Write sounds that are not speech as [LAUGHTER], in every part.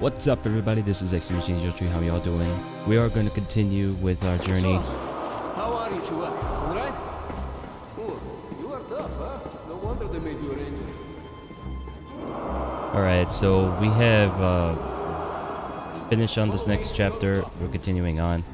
What's up everybody, this is Angel Tree, how y'all doing? We are going to continue with our journey. How are you, Chua? Alright? Oh, you are tough, huh? No wonder they made you a ranger. Alright, so we have uh, finished on this next chapter. We're continuing on.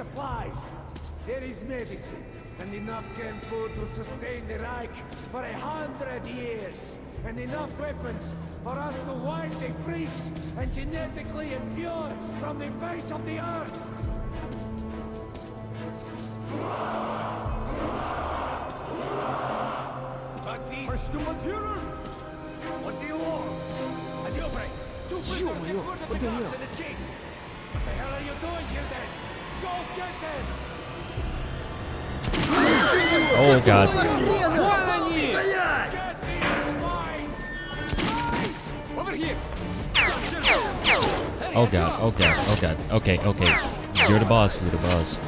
supplies. There is medicine, and enough canned food to sustain the Reich for a hundred years, and enough weapons for us to wipe the freaks and genetically impure from the face of the earth! But these... Mr. Material! What do you want? A deal! Two prisoners in front of the guards and escape! What the hell are you doing here then? Go get them! Oh god. Get these swine! Spies! Over here! Oh god, oh god, oh god. Okay, okay. You're the boss, you're the boss.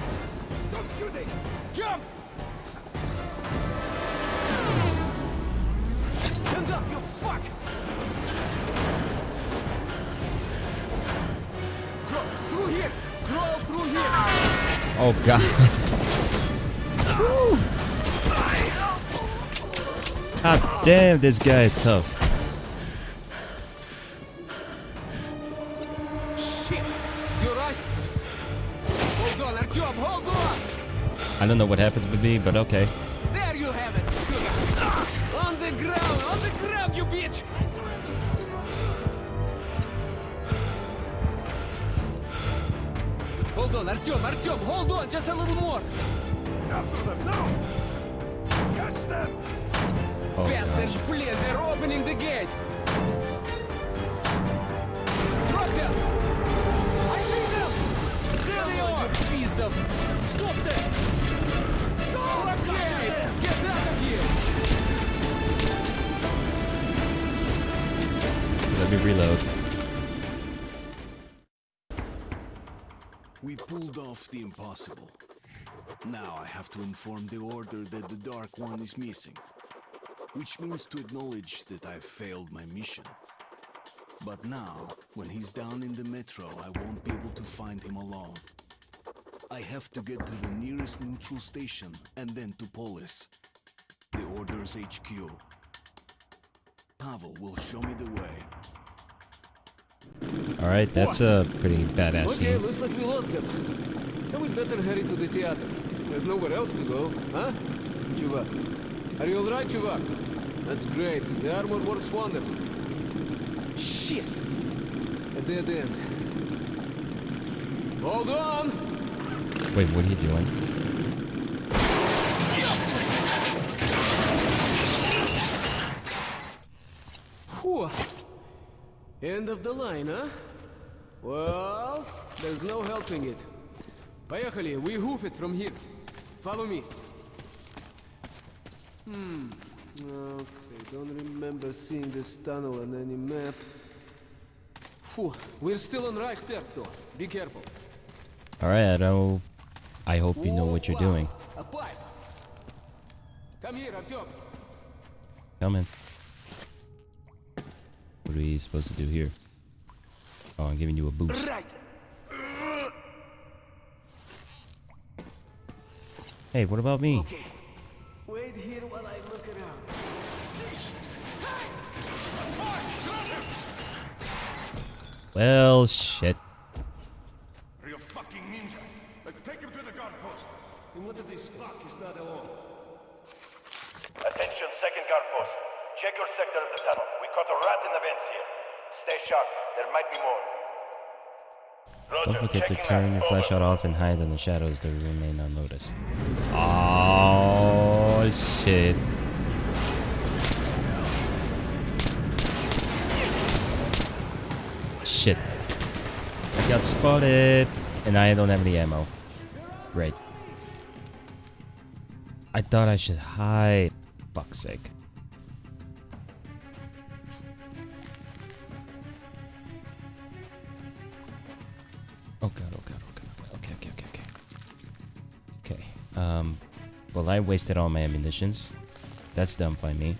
Oh god. God damn, this guy is tough. Shit! You right? Hold on, Artyom, hold on! I don't know what happened to me, but okay. Just a little more. After them, no! Catch them! Oh, Bastards, God. please, they're opening the gate! Drop them! I see them! There they are! You piece of... Stop them! Stop! Right okay. them. Get out of here! Let me reload. Off the impossible. Now I have to inform the Order that the Dark One is missing. Which means to acknowledge that I've failed my mission. But now, when he's down in the metro, I won't be able to find him alone. I have to get to the nearest neutral station and then to Polis, the Order's HQ. Pavel will show me the way. Alright, that's a pretty badass Okay, scene. looks like we lost them. Then we'd better hurry to the theater. There's nowhere else to go, huh? Chuvak. Are you alright, Chuvak? That's great. The armor works wonders. Shit! A dead end. Hold on! Wait, what are you doing? End of the line, huh? Well, there's no helping it. Поехали, we hoof it from here. Follow me. Hmm. Okay, don't remember seeing this tunnel on any map. Phew, we're still on Reich turf though. Be careful. Alright, I I hope you know what you're doing. A pipe. Come here, Artyom. Coming. What are we supposed to do here? Oh, I'm giving you a boost. Right. Hey, what about me? Okay. Wait here while I look around. Well, shit. Real fucking ninja. Let's take him to the guard post. And what if this fuck is not alone? Attention, second guard post. Check your sector of the tunnel. We caught a rat in the vents here. Stay sharp. There might be more. Forget to turn your flashlight off and hide in the shadows to remain unnoticed. Oh shit. Shit. I got spotted. And I don't have any ammo. Great. I thought I should hide. fuck's sake. Wasted all my ammunitions. That's dumb by me.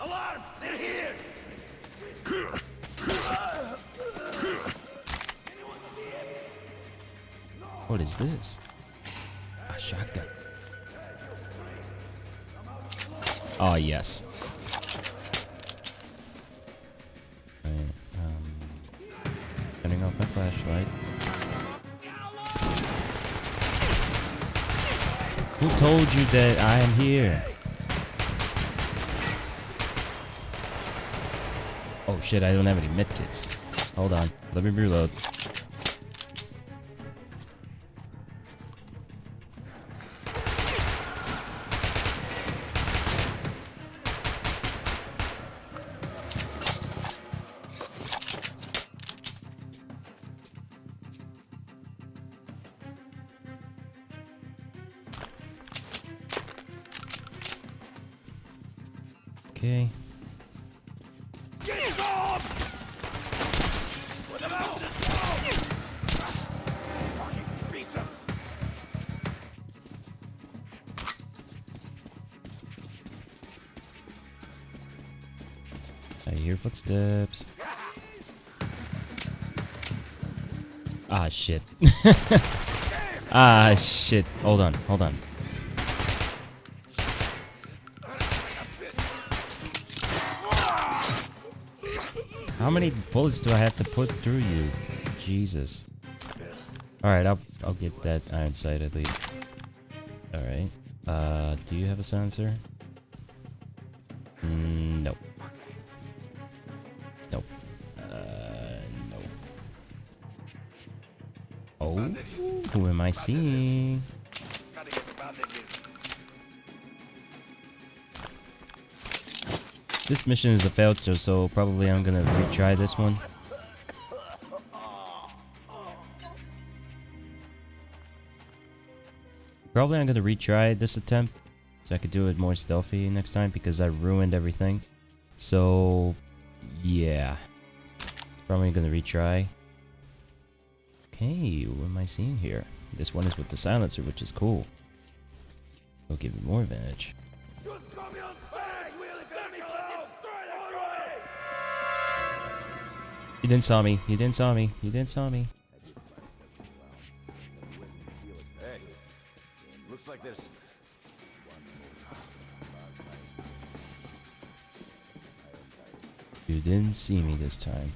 Alarm! They're here! What is this? A shotgun. Oh yes. Alright, um, turning off my flashlight. Who told you that I am here? Oh shit, I don't have any medkits. Hold on, let me reload. Ah, shit. Hold on, hold on. How many bullets do I have to put through you? Jesus. Alright, I'll, I'll get that iron sight at least. Alright. Uh, do you have a sensor? Who am I seeing? This mission is a failed, so probably I'm gonna retry this one. Probably I'm gonna retry this attempt so I could do it more stealthy next time because I ruined everything. So, yeah. Probably gonna retry. Okay, what am I seeing here? This one is with the silencer, which is cool. It'll give me more advantage. You didn't saw me. You didn't saw me. You didn't saw me. Looks like there's... You didn't see me this time.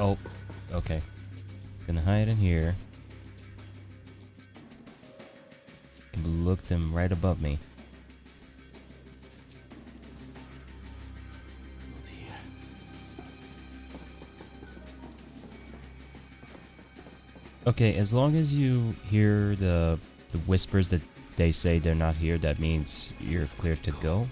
Oh. Okay. Gonna hide in here. Look them right above me. Okay, as long as you hear the the whispers that they say they're not here, that means you're clear to go.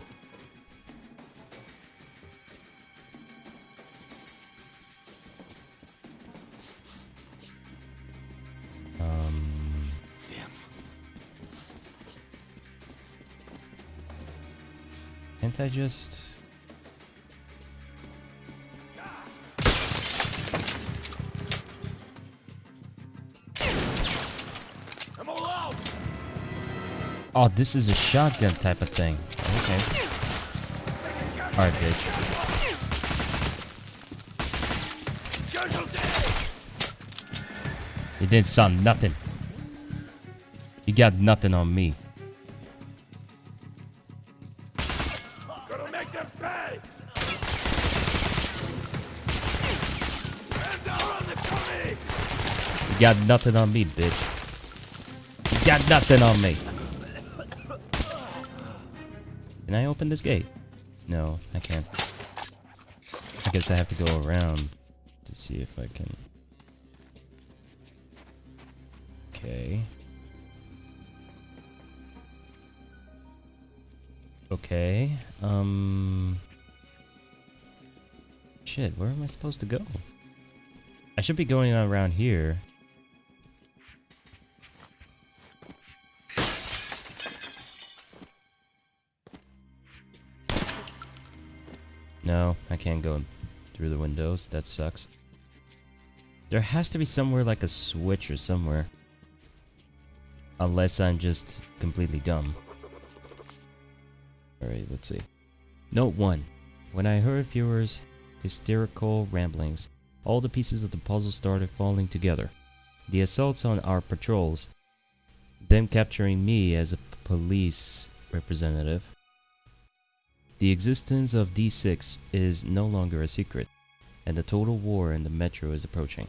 Can't I just... I'm! Oh, this is a shotgun type of thing. Okay. Alright, bitch. You didn't saw nothing. You got nothing on me. You got nothing on me, bitch. You got nothing on me. Can I open this gate? No, I can't. I guess I have to go around to see if I can. Okay. Okay. Um. Shit, where am I supposed to go? I should be going around here. No, I can't go through the windows. That sucks. There has to be somewhere like a switch or somewhere. Unless I'm just completely dumb. Alright, let's see. Note 1. When I heard viewers' hysterical ramblings, all the pieces of the puzzle started falling together. The assaults on our patrols, them capturing me as a Polis representative, the existence of D6 is no longer a secret, and the total war in the metro is approaching.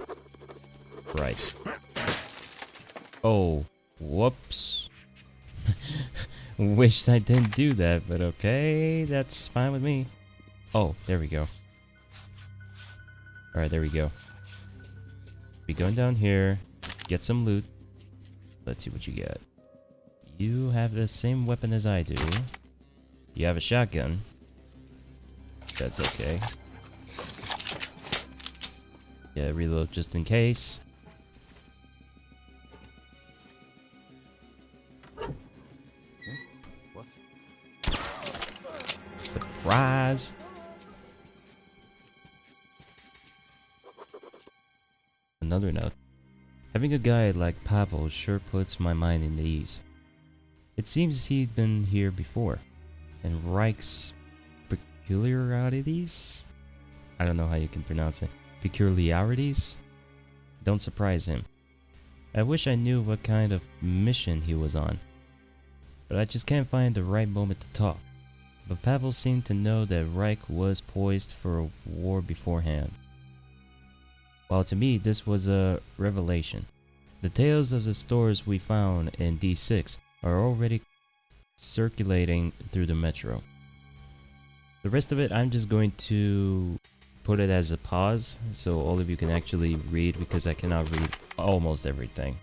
Right. Oh, whoops. [LAUGHS] Wished I didn't do that, but okay, that's fine with me. Oh, there we go. Alright, there we go. Be going down here, get some loot. Let's see what you get. You have the same weapon as I do. You have a shotgun. That's okay. Yeah, reload just in case. Surprise! Another note. Having a guide like Pavel sure puts my mind in the ease. It seems he'd been here before, and Reich's peculiarities? I don't know how you can pronounce it. Peculiarities? Don't surprise him. I wish I knew what kind of mission he was on, but I just can't find the right moment to talk. But Pavel seemed to know that Reich was poised for a war beforehand. While to me this was a revelation. The tales of the stores we found in D6 are already circulating through the metro. The rest of it I'm just going to put it as a pause so all of you can actually read because I cannot read almost everything.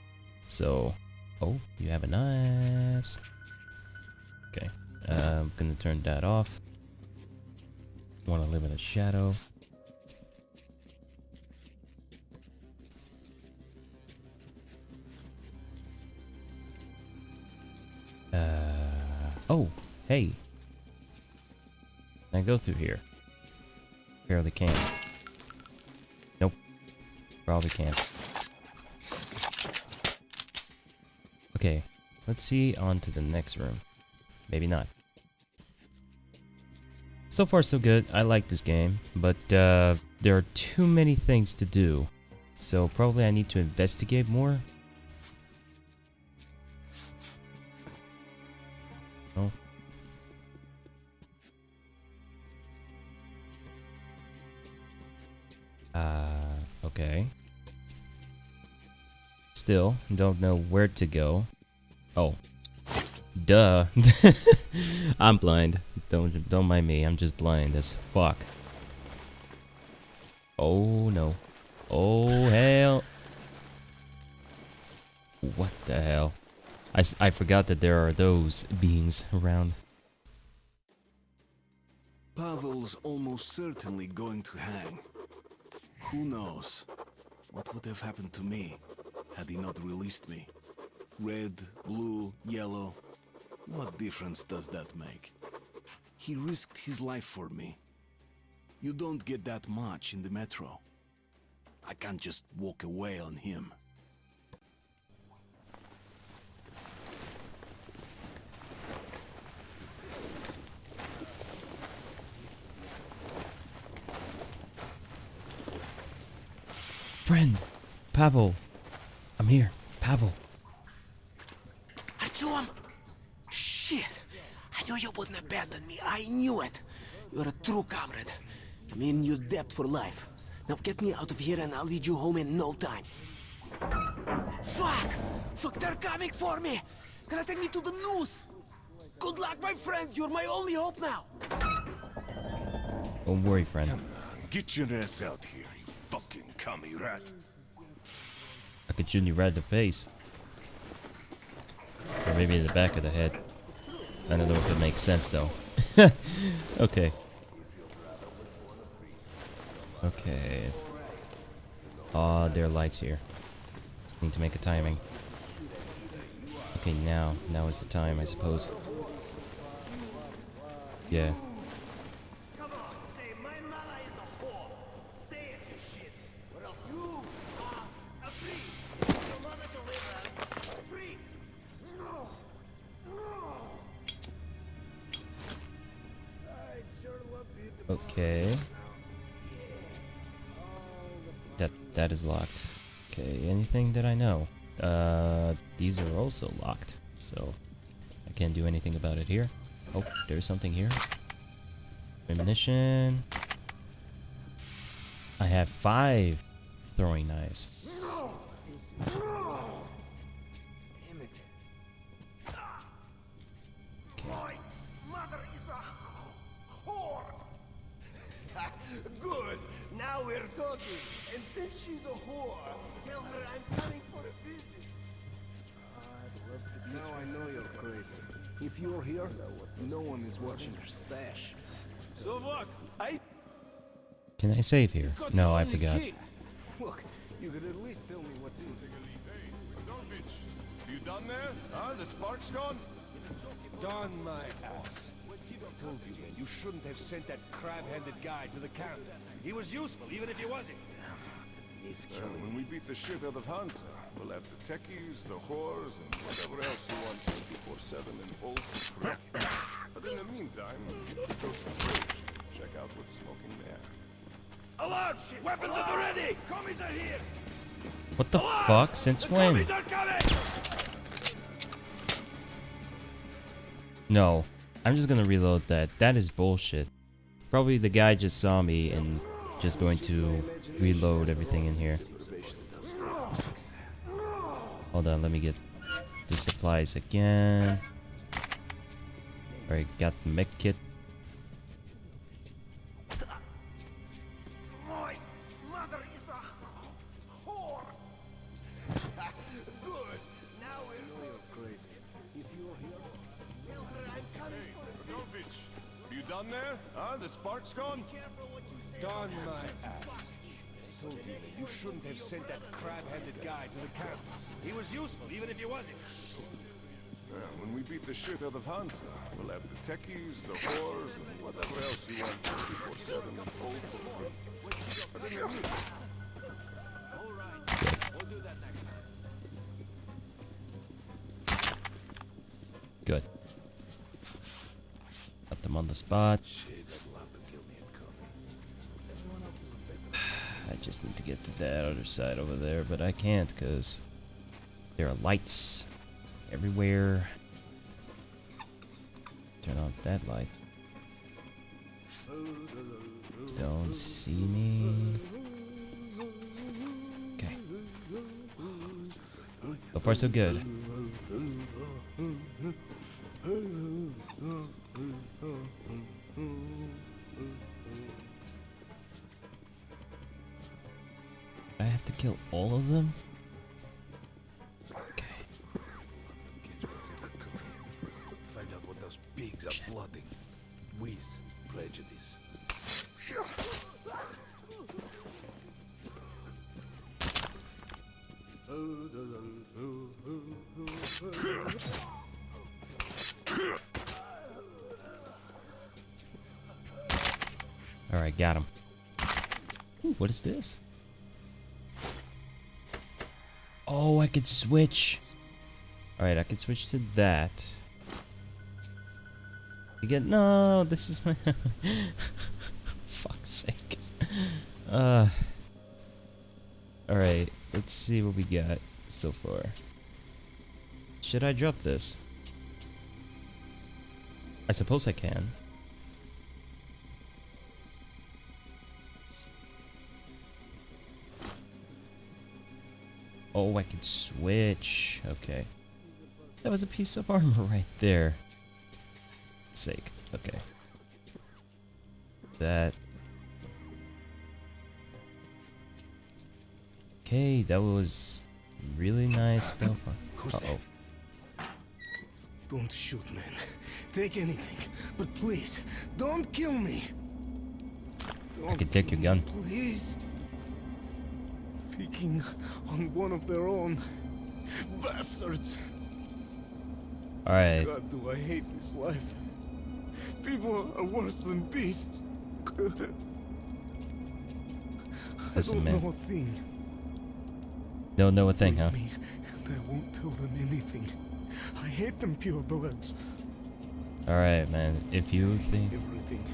So, oh, you have a knives. Okay, uh, I'm gonna turn that off. Want to live in a shadow. Uh, oh, hey. Can I go through here? Barely can. Nope. Probably can't. Okay, let's see on to the next room. Maybe not. So far so good, I like this game, but uh, there are too many things to do. So probably I need to investigate more. Uh, okay. Still, don't know where to go. Oh. Duh. [LAUGHS] I'm blind. Don't don't mind me. I'm just blind as fuck. Oh no. Oh hell. What the hell? I, I forgot that there are those beings around. Pavel's almost certainly going to hang. Who knows? What would have happened to me had he not released me? Red, blue, yellow. What difference does that make? He risked his life for me. You don't get that much in the metro. I can't just walk away on him. Friend, Pavel. I'm here, Pavel. Artyom! Shit! I knew you wouldn't abandon me. I knew it. You're a true comrade. I'm in your debt for life. Now get me out of here and I'll lead you home in no time. Fuck! Fuck, they're coming for me! Gonna take me to the noose! Good luck, my friend! You're my only hope now! Don't worry, friend. Get your ass out here, you fucking rat. I could shoot you right in the face. Or maybe in the back of the head. I don't know if it makes sense though. [LAUGHS] okay. Okay. Oh, there are lights here. Need to make a timing. Okay, now. Now is the time, I suppose. Yeah. Okay. That that is locked. Okay, anything that I know? Uh, these are also locked, so I can't do anything about it here. Oh, there's something here. Ammunition. I have five throwing knives. We're. And since she's a whore, tell her I'm coming for a visit. Now I know you're crazy. If you're here, no one is watching your stash. So what? I Can I save here? No, I forgot. Look, you could at least tell me what's in there. You done there? Huh? The spark's gone? Don my ass. I told you, man, you shouldn't have sent that crab-handed guy to the camp. He was useful, even if he wasn't. Well, uh, when we beat the shit out of Hansa, we'll have the techies, the whores, and whatever else you want 24-7 in full free. But in the meantime, go to the fridge. Check out what's smoking there. Alarm! Weapons at the ready! Commies are here! What the fuck? Since The when? commies are coming! No. I'm just gonna reload that. That is bullshit. Probably the guy just saw me and just going to reload everything in here. Hold on, let me get the supplies again. Alright, got the mech kit. He was useful, even if he wasn't. Well, when we beat the shit out of Hansa, we'll have the techies, the whores, and whatever else you want 24-7 in full free. But in the meantime, Good. Got them on the spot. I just need to get to that other side over there, but I can't because there are lights everywhere. Turn off that light. Don't see me. Okay. So far, so good. Alright, got him. Ooh, what is this? Oh, I could switch. Alright, I could switch to that. You get no, this is my [LAUGHS] fuck's sake. Uh Alright, let's see what we got so far. Should I drop this? I suppose I can. Oh, I can switch. Okay. That was a piece of armor [LAUGHS] right there. Sake. Okay. That. Okay, that was really nice stuff. Uh oh. Don't shoot, man. Take anything. But please, don't kill me. I can take your gun. Please. Picking on one of their own. Bastards. Alright. God, do I hate this life. People are worse than beasts. [LAUGHS] Listen, I don't man. know a thing. Don't know a thing, huh? Me, and I won't tell them anything. I hate them purebloods. Alright, man. If you think... Everything.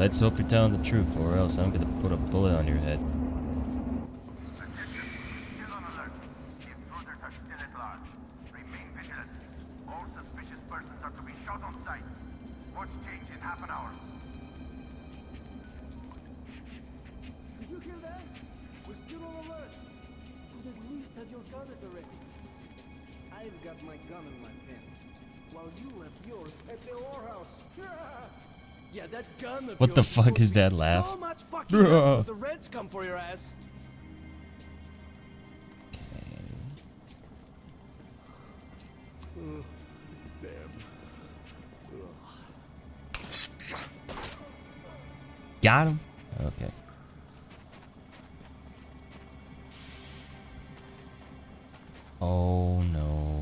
Let's hope you're telling the truth, or else I'm gonna put a bullet on your head. What the fuck is that laugh? So much fucking Bruh. help if the Reds come for your ass. Got him? Okay. Oh no,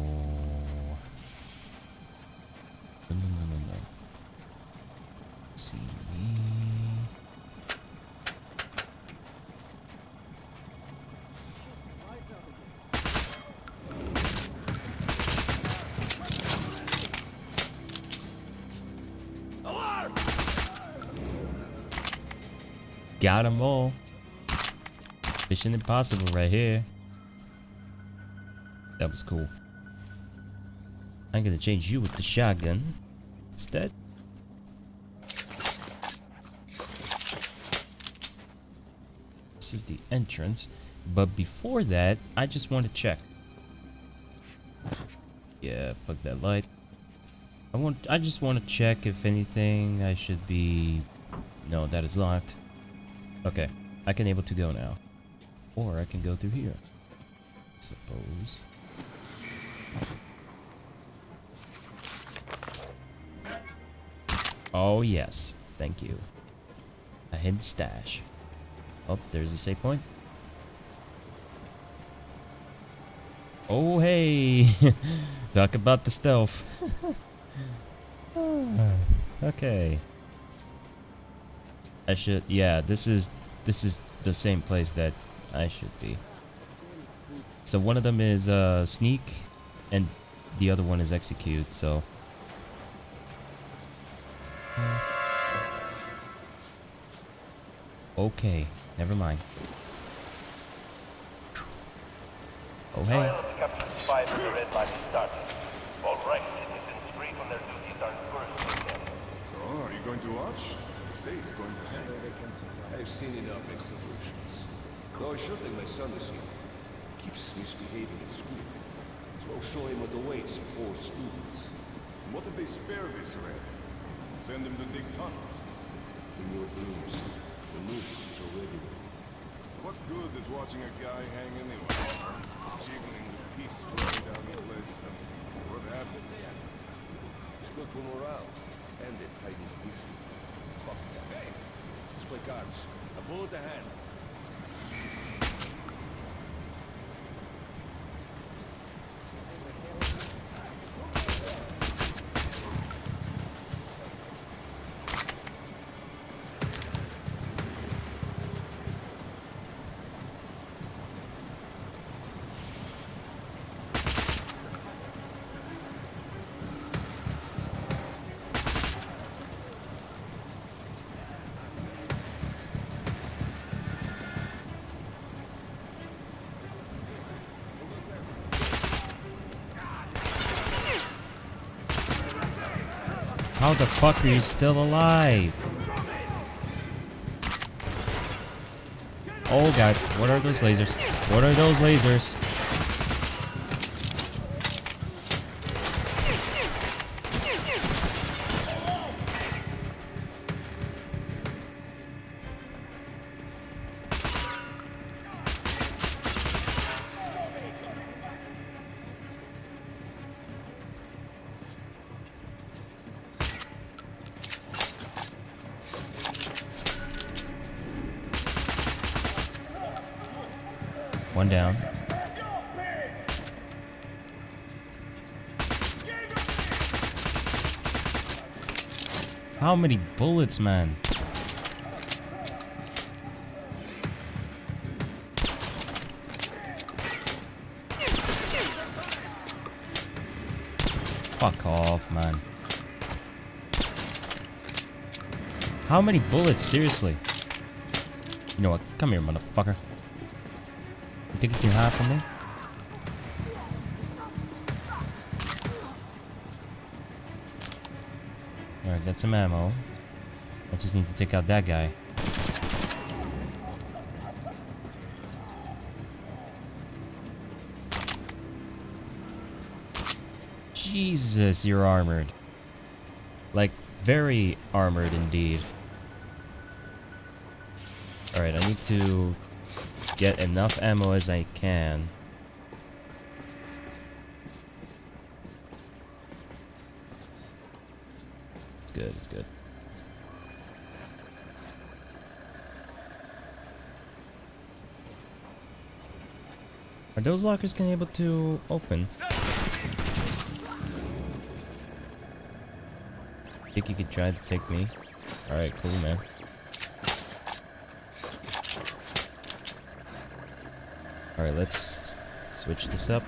Got 'em all. Mission impossible right here. That was cool. I'm gonna change you with the shotgun instead. This is the entrance, but before that, I just want to check. Yeah, fuck that light. I want. I just want to check if anything I should be. No, that is locked. Okay, I can able to go now, or I can go through here. Suppose. Oh yes, thank you. A hidden stash. Oh, there's a save point. Oh hey, [LAUGHS] talk about the stealth. [LAUGHS] Okay. I should, yeah. This is this is the same place that I should be. So one of them is uh, sneak, and the other one is execute. So. Okay, never mind. Oh hey. Trial of the captured spies in the Red Line is starting. All right, citizens free from their duties are encouraged. So, are you going to watch? They say it's going to happen. I've seen enough executions. Though I should take my son to see. He keeps misbehaving at school. So I'll show him what awaits poor students. And what did they spare this red? Send him to dig tunnels. In your dreams, the noose is already there. What good is watching a guy hang anyway? Jiggling with piece flying down the place. What happened? It's good for morale. And it tightens this week. Hey! Play cards. A bullet a hand. How the fuck are you still alive? Oh god, what are those lasers? What are those lasers? Many bullets, man? Fuck off, man. How many bullets? Seriously. You know what? Come here, motherfucker. You think you can hide from me? Alright, some ammo. I just need to take out that guy. Jesus, you're armored. Like, very armored indeed. Alright, I need to get enough ammo as I can. Good, it's good. Are those lockers gonna be able to open? I Think you could try to take me? Alright, cool man. Alright, let's switch this up.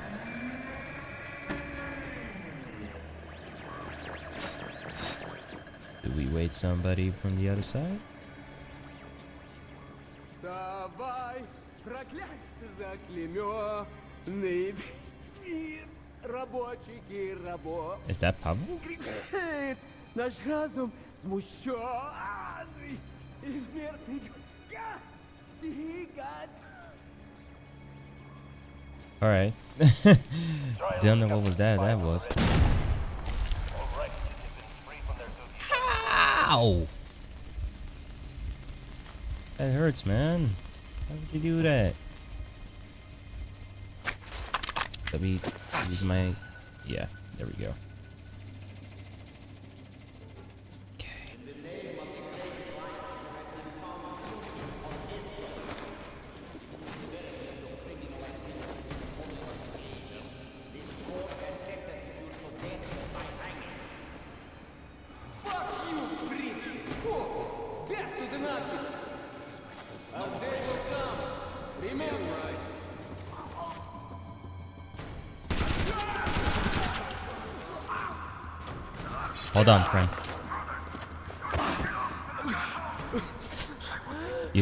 evacuate somebody from the other side? Is that Pablo? Alright. [LAUGHS] Don't know what was that that was. Ow! That hurts, man. How did you do that? Let me use my... Yeah, there we go.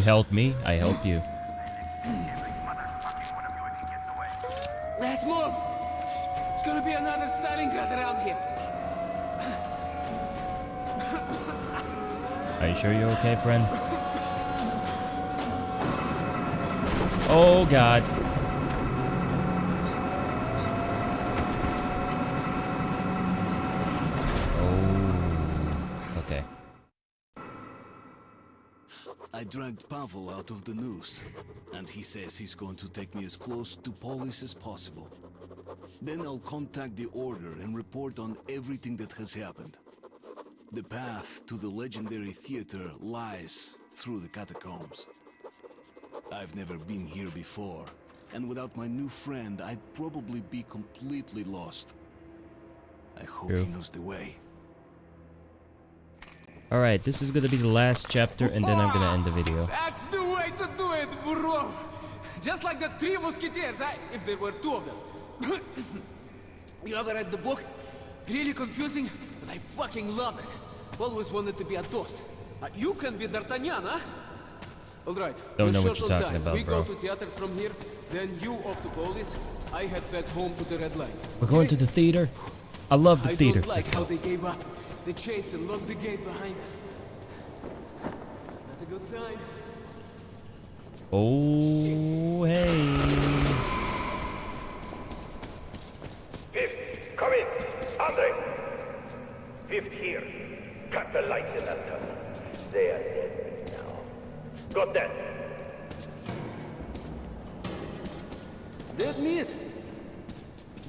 Helped me, I helped you. Let's move! It's gonna be another Stalingrad around here. Are you sure you're okay, friend? Oh god. Oh. Okay. I dragged Pavel out of the noose, and he says he's going to take me as close to Polis as possible. Then I'll contact the Order and report on everything that has happened. The path to the legendary theater lies through the catacombs. I've never been here before, and without my new friend, I'd probably be completely lost. I hope True. he knows the way. Alright, this is gonna be the last chapter and then I'm gonna end the video. That's the way to do it, bro! Just like the three musketeers, eh? if there were two of them. [COUGHS] you ever read the book? Really confusing, but I fucking love it. Always wanted to be Athos. Uh, you can be D'Artagnan, huh? Alright. Don't know what you're talking about, We bro. go to theater from here, then you off to Polis. I head back home to the Red Line. We're going to the theater. I love the I theater. don't like Let's how go. they gave up. The chase and locked the gate behind us. Not a good sign. Oh, hey. Fifth, come in. Andre. Fifth here. Cut the lights in that tunnel. They are dead now. Got that? Dead meat?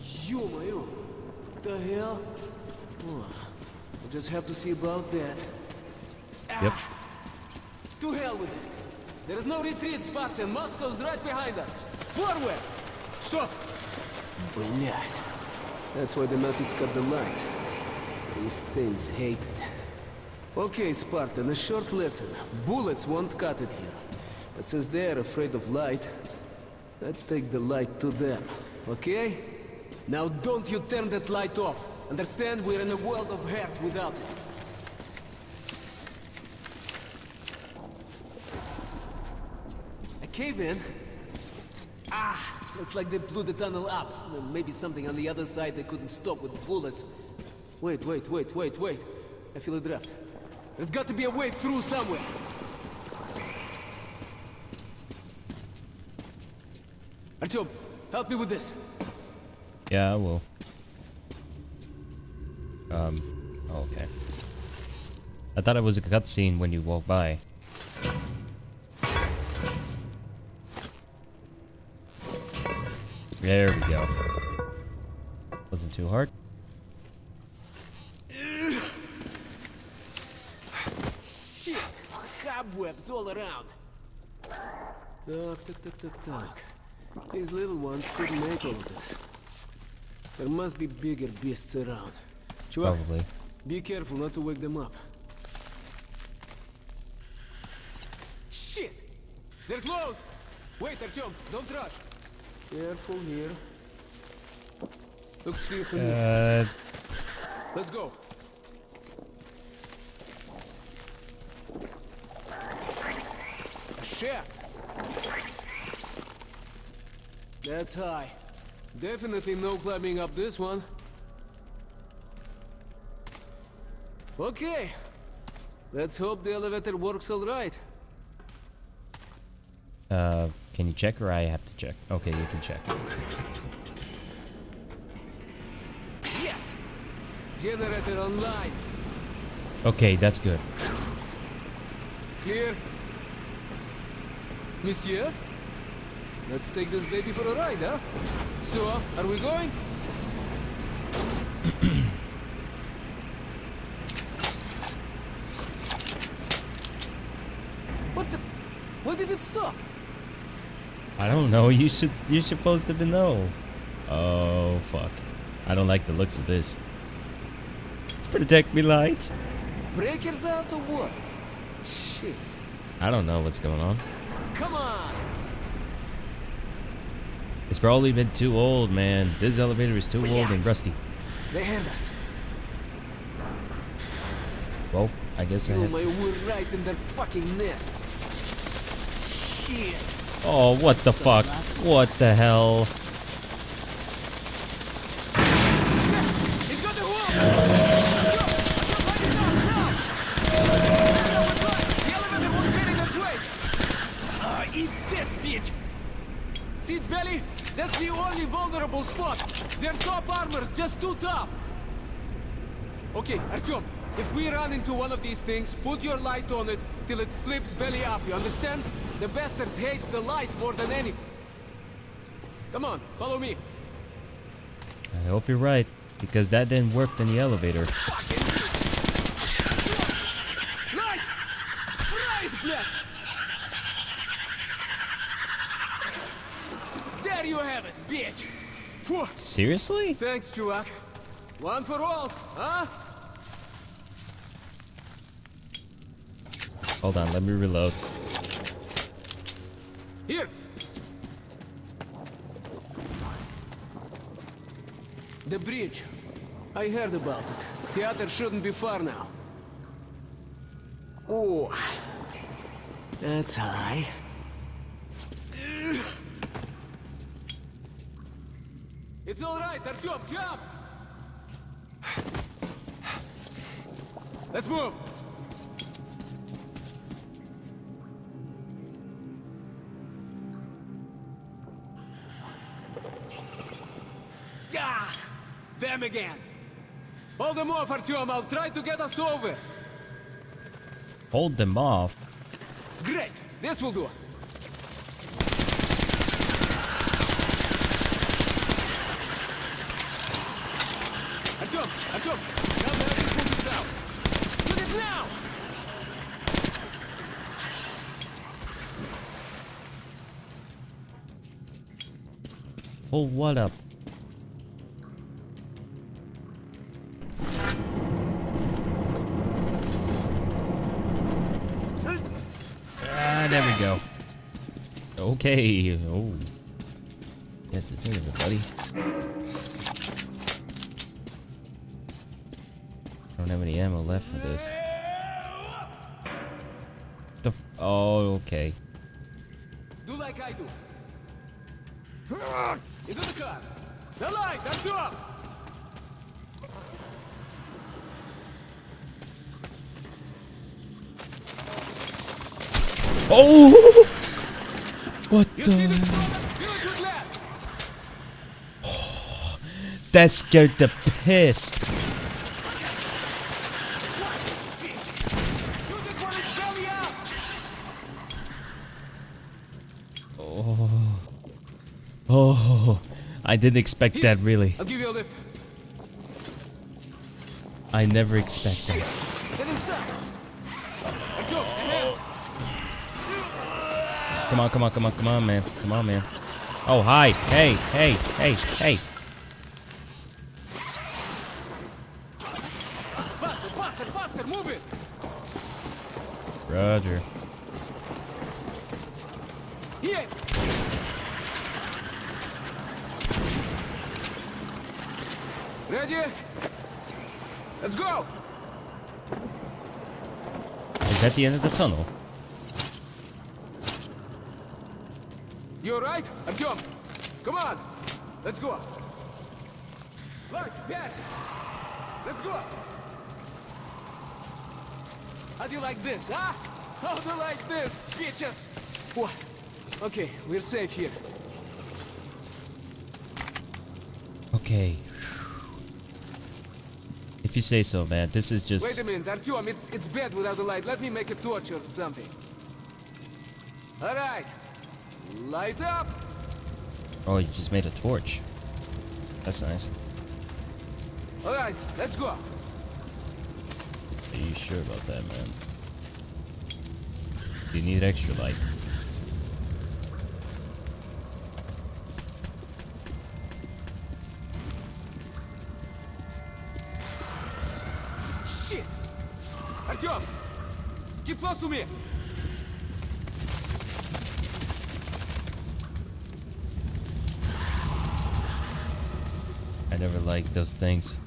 Ё-моё! The hell? Oh, I'll just have to see about that. Yep. To hell with it! There's no retreat spot and Moscow's right behind us! Forward! Stop! Блять. That's why the Nazis cut the light. These things hate it. Okay, Spartan, a short lesson. Bullets won't cut it here. But since they're afraid of light, let's take the light to them, okay? Now don't you turn that light off. Understand, we're in a world of hurt without it. A cave in? Ah, looks like they blew the tunnel up. Uh, Maybe something on the other side they couldn't stop with bullets. Wait, wait, wait, wait, wait. I feel a draft. There's got to be a way through somewhere. Artyom, help me with this. Yeah, I will. Um, oh, okay. I thought it was a cutscene when you walk by. There we go. Wasn't too hard. Shit! Cobwebs all around. Tuck, tuck, tuck, tuck, tuck. These little ones couldn't make all of this. There must be bigger beasts around. Chuvak, Probably. be careful not to wake them up. Shit! They're close! Wait, Artyom, don't rush. Careful here. Looks clear to me. Uh, Let's go. A shaft. That's high. Definitely no climbing up this one. Okay. Let's hope the elevator works all right. uh, can you check or I have to check? Okay, you can check. Yes! Generator online. Okay, that's good. Clear. Monsieur? Let's take this baby for a ride, huh? So, are we going? What the? Why did it stop? I don't know. [LAUGHS] You should. You're supposed to know. Oh fuck! I don't like the looks of this. Protect me, light. Breakers out or what? Shit. I don't know what's going on. Come on! It's probably been too old, man. This elevator is too old and rusty. They heard us. Well, I guess I have my to. word, right in their fucking nest. Oh, what the fuck? What the hell? Eat this, bitch! See its belly? That's the only vulnerable spot. Their top armor's just too tough. Okay, Artyom, if we run into one of these things, put your light on it till it flips belly up, you understand? The bastards hate the light more than anything. Come on, follow me. I hope you're right, because that didn't work in the elevator. Light! Right! There you have it, bitch! Seriously? Thanks, Chulak. One for all, huh? Hold on, let me reload. Here! The bridge. I heard about it. Theater shouldn't be far now. Oh. That's high. It's all right, Artyom, jump! Let's move! Again! Hold them off, Artyom, I'll try to get us over! Hold them off. Great! This will do! Artyom! Artyom! Now have to pull this out! Do it now! Pull what up? There we go. Okay. Oh. Get this in there, buddy. I don't have any ammo left for this. The f oh, okay. Do like I do. Into the car. The light, that's up! Oh! What You the? this problem? Fill it with lead! That scared the piss. Shoot it when it's belly up! Oh. oh, I didn't expect that really. I'll give you a lift. I never expect that. Come on, come on, come on, come on, man. Come on, man. Oh, hi. Hey, hey, hey, hey. Faster, faster, faster! Move it! Roger. Here! Ready? Let's go! Is that the end of the tunnel? You alright? Artyom! Come on! Let's go! Light, Dad! Let's go! How do you like this, huh? How do you like this, bitches? What? Okay, we're safe here. Okay. If you say so, man. This is just... Wait a minute, Artyom, it's, it's bad without the light. Let me make a torch or something. Alright. Light up! Oh, you just made a torch. That's nice. Alright, let's go. Are you sure about that, man? Do you need extra light? Shit! Artyom! Keep close to me! Those things.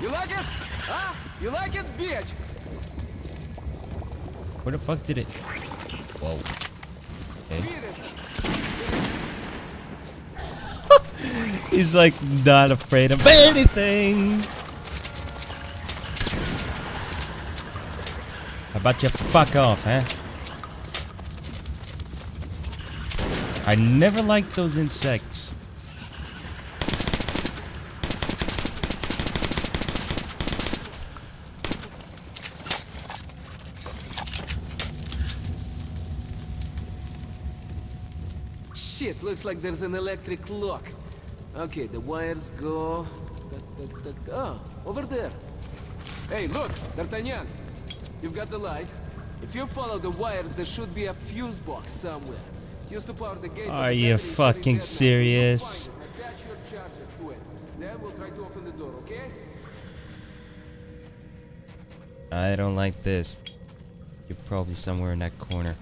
You like it? Huh? You like it, bitch? Where the fuck did it... Whoa. Okay. [LAUGHS] He's like not afraid of anything. How about you fuck off, huh? I never liked those insects. Shit, looks like there's an electric lock. Okay, the wires go... Oh, over there. Hey, look, D'Artagnan. You've got the light. If you follow the wires, there should be a fuse box somewhere. Used to power the gate. Are you fucking serious? Attach your charger to it. Then we'll try to open the door, okay? I don't like this. You're probably somewhere in that corner.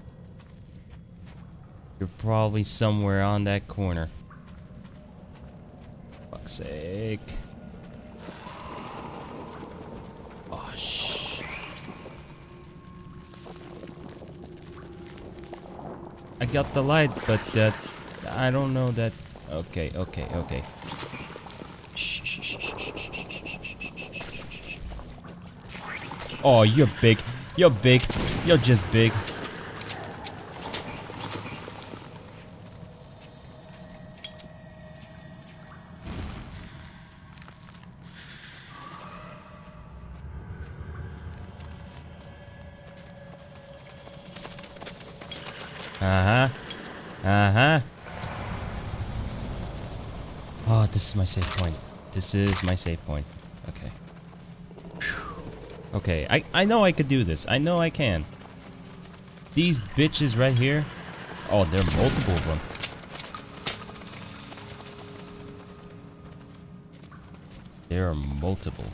You're probably somewhere on that corner. Fuck's sake. Oh, shh. I got the light, but uh, I don't know that... Okay, okay, okay. Oh, you're big. You're big. You're just big. This is my safe point. This is my safe point. Okay. Okay, I, I know I could do this. I know I can. These bitches right here. Oh, there are multiple of them. There are multiple.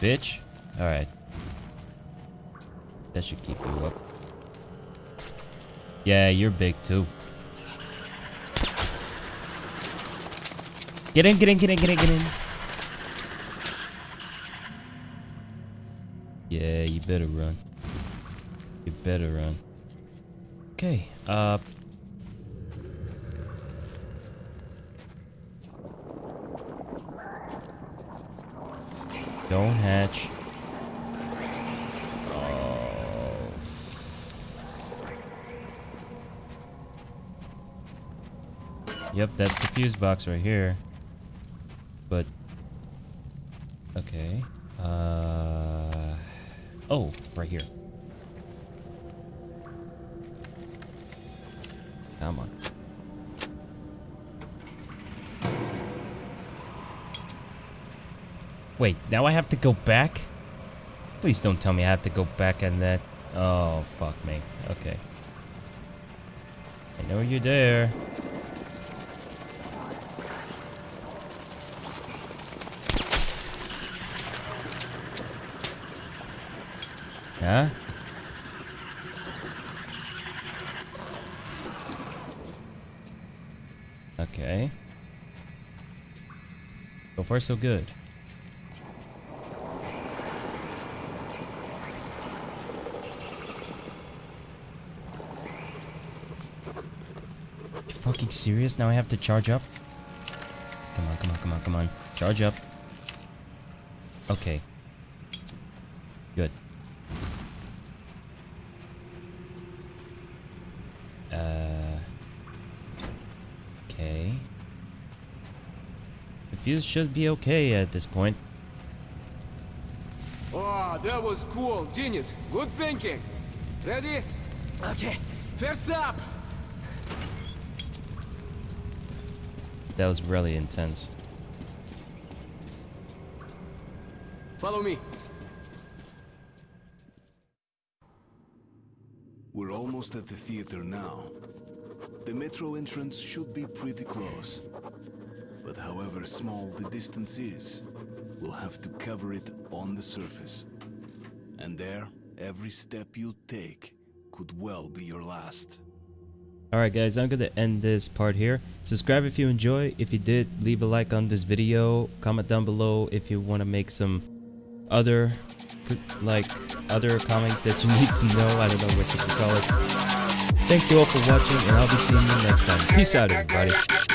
Bitch. Alright. That should keep you up. Yeah, you're big too. Get in, get in, get in, get in, get in. Yeah, you better run. You better run. Okay, uh... Don't hatch. Yep, that's the fuse box right here. But... Okay. Uh... Oh, right here. Come on. Wait, now I have to go back? Please don't tell me I have to go back on that. Oh, fuck me. Okay. I know you're there. Huh? Okay. So far, so good. Fucking serious? Now I have to charge up? Come on, come on, come on, come on. Charge up. Okay. Good. Uh. Okay. The fuse should be okay at this point. Oh, that was cool. Genius. Good thinking. Ready? Okay. First up. That was really intense. Follow me. We're almost at the theater now. The metro entrance should be pretty close. But however small the distance is, we'll have to cover it on the surface. And there, every step you take could well be your last. Alright guys, I'm going to end this part here. Subscribe if you enjoy. If you did, leave a like on this video. Comment down below if you want to make some other, like, other comments that you [LAUGHS] need to know. I don't know what you call it. Thank you all for watching, and I'll be seeing you next time. Peace out, everybody.